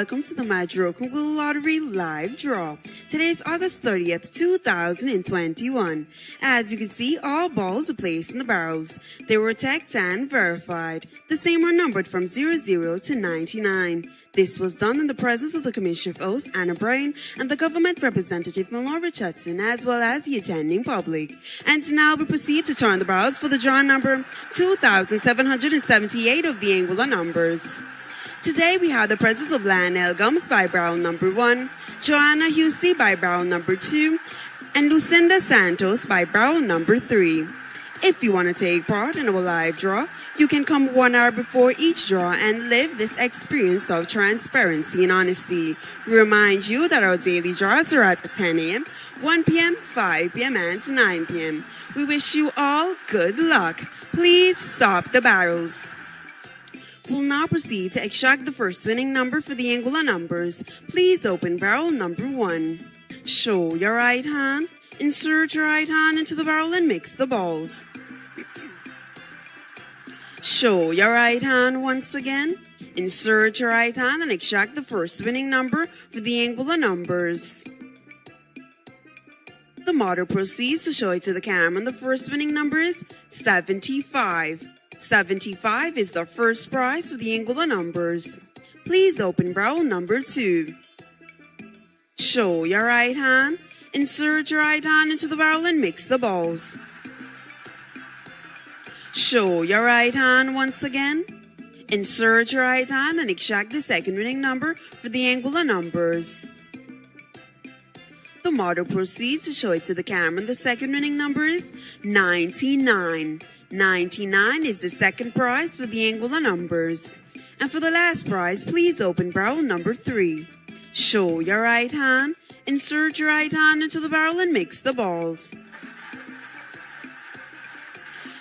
welcome to the Madroken Google Lottery live draw. Today is August 30th, 2021. As you can see, all balls are placed in the barrels. They were checked and verified. The same were numbered from 00 to 99. This was done in the presence of the Commissioner of Oaths, Anna Bryan, and the government representative, Mallory Richardson, as well as the attending public. And now we proceed to turn the barrels for the draw number 2778 of the Anguilla numbers. Today we have the presence of Lionel Gumbs by barrel number one, Joanna Husey by barrel number two, and Lucinda Santos by barrel number three. If you want to take part in our live draw, you can come one hour before each draw and live this experience of transparency and honesty. We remind you that our daily draws are at 10 a.m., 1 p.m., 5 p.m., and 9 p.m. We wish you all good luck. Please stop the barrels. We'll now proceed to extract the first winning number for the Anguilla numbers. Please open barrel number one. Show your right hand. Insert your right hand into the barrel and mix the balls. Show your right hand once again. Insert your right hand and extract the first winning number for the Anguilla numbers. The model proceeds to show it to the camera and the first winning number is 75. 75 is the first prize for the Anguilla numbers. Please open barrel number 2. Show your right hand. Insert your right hand into the barrel and mix the balls. Show your right hand once again. Insert your right hand and extract the second winning number for the Anguilla numbers. The model proceeds to show it to the camera. The second winning number is 99. 99 is the second prize for the Anguilla numbers. And for the last prize, please open barrel number 3. Show your right hand, insert your right hand into the barrel and mix the balls.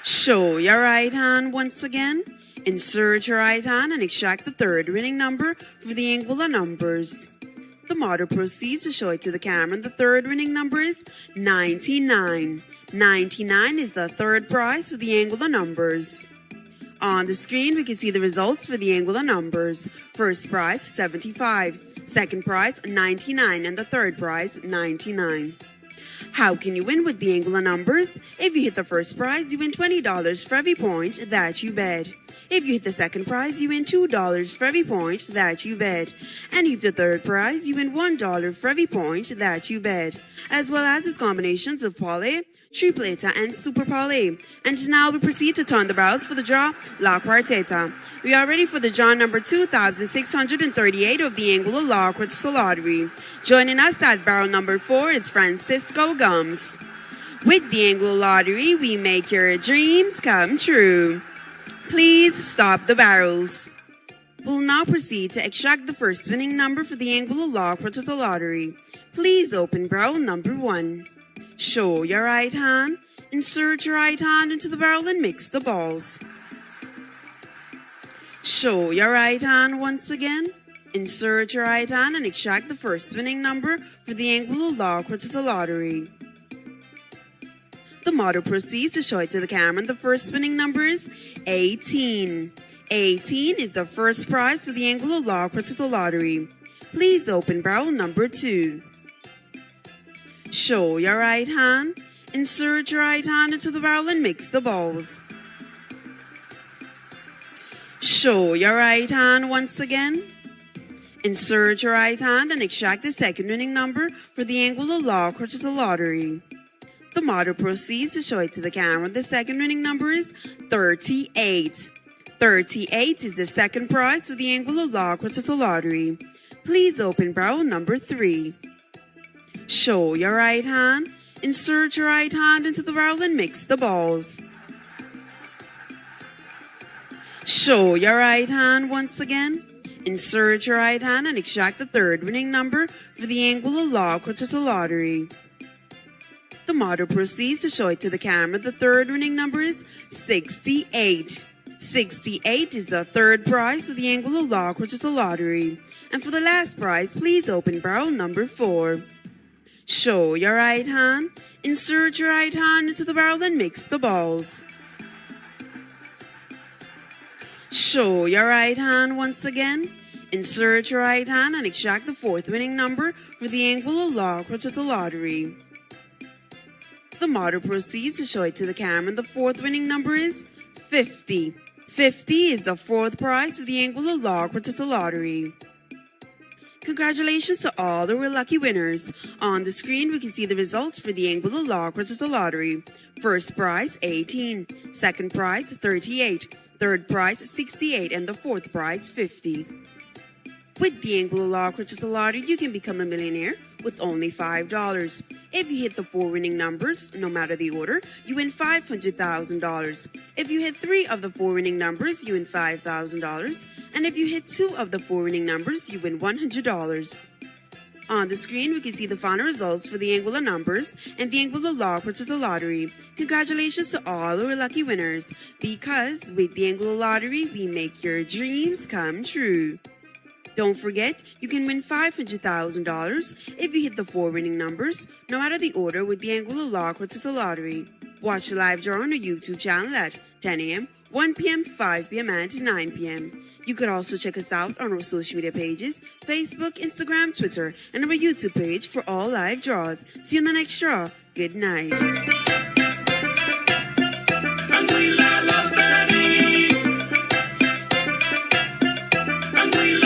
Show your right hand once again. Insert your right hand and extract the third winning number for the Anguilla numbers. The model proceeds to show it to the camera. The third winning number is 99. 99 is the third prize for the Anguilla numbers. On the screen, we can see the results for the Anguilla numbers. First prize, 75. Second prize, 99. And the third prize, 99. How can you win with the Anguilla numbers? If you hit the first prize, you win $20 for every point that you bet. If you hit the second prize, you win $2 for every point that you bet. And if the third prize, you win $1 for every point that you bet. As well as its combinations of parlay, tripleta, and super parlay. And now we proceed to turn the barrels for the draw La Quarteta. We are ready for the draw number 2638 of the Anguilla La Quarteta Lottery. Joining us at barrel number 4 is Francisco Gumbs. With the Anguilla Lottery, we make your dreams come true. Please stop the barrels. We'll now proceed to extract the first winning number for the Anguilla La Quarteta Lottery. Please open barrel number 1. Show your right hand. Insert your right hand into the barrel and mix the balls. Show your right hand once again. Insert your right hand and extract the first winning number for the Anguilla La Quarteta Lottery. The model proceeds to show it to the camera. The first winning number is 18. 18 is the first prize for the Anguilla La Quarteta Lottery. Please open barrel number 2. Show your right hand. Insert your right hand into the barrel and mix the balls. Show your right hand once again. Insert your right hand and extract the second winning number for the Anguilla La Quarteta Lottery. The model proceeds to show it to the camera. The second winning number is 38. 38 is the second prize for the Anguilla La Quarteta Lottery. Please open barrel number 3. Show your right hand. Insert your right hand into the barrel and mix the balls. Show your right hand once again. Insert your right hand and extract the third winning number for the Anguilla La Quarteta Lottery. The model proceeds to show it to the camera. The third winning number is 68. 68 is the third prize for the Anguilla Lock, which is a Lottery. And for the last prize, please open barrel number 4. Show your right hand. Insert your right hand into the barrel and mix the balls. Show your right hand once again. Insert your right hand and extract the fourth winning number for the Anguilla Lock, which is a Lottery. The model proceeds to show it to the camera. The fourth winning number is 50. 50 is the fourth prize for the Anguilla La Quarteta Lottery. Congratulations to all the lucky winners. On the screen, we can see the results for the Anguilla La Quarteta Lottery. First prize, 18. Second prize, 38. Third prize, 68. And the fourth prize, 50. With the Anguilla La Quarteta Lottery, you can become a millionaire with only $5. If you hit the four winning numbers, no matter the order, you win $500,000. If you hit three of the four winning numbers, you win $5,000. And if you hit two of the four winning numbers, you win $100. On the screen, we can see the final results for the Anguilla numbers and the Anguilla Law Lottery. Congratulations to all our lucky winners, because with the Anguilla Lottery, we make your dreams come true. Don't forget, you can win $500,000 if you hit the four winning numbers, no matter the order with the Anguilla La Quarteta Lottery. Watch the live draw on our YouTube channel at 10 a.m., 1 p.m., 5 p.m., and 9 p.m. You could also check us out on our social media pages Facebook, Instagram, Twitter, and our YouTube page for all live draws. See you in the next draw. Good night.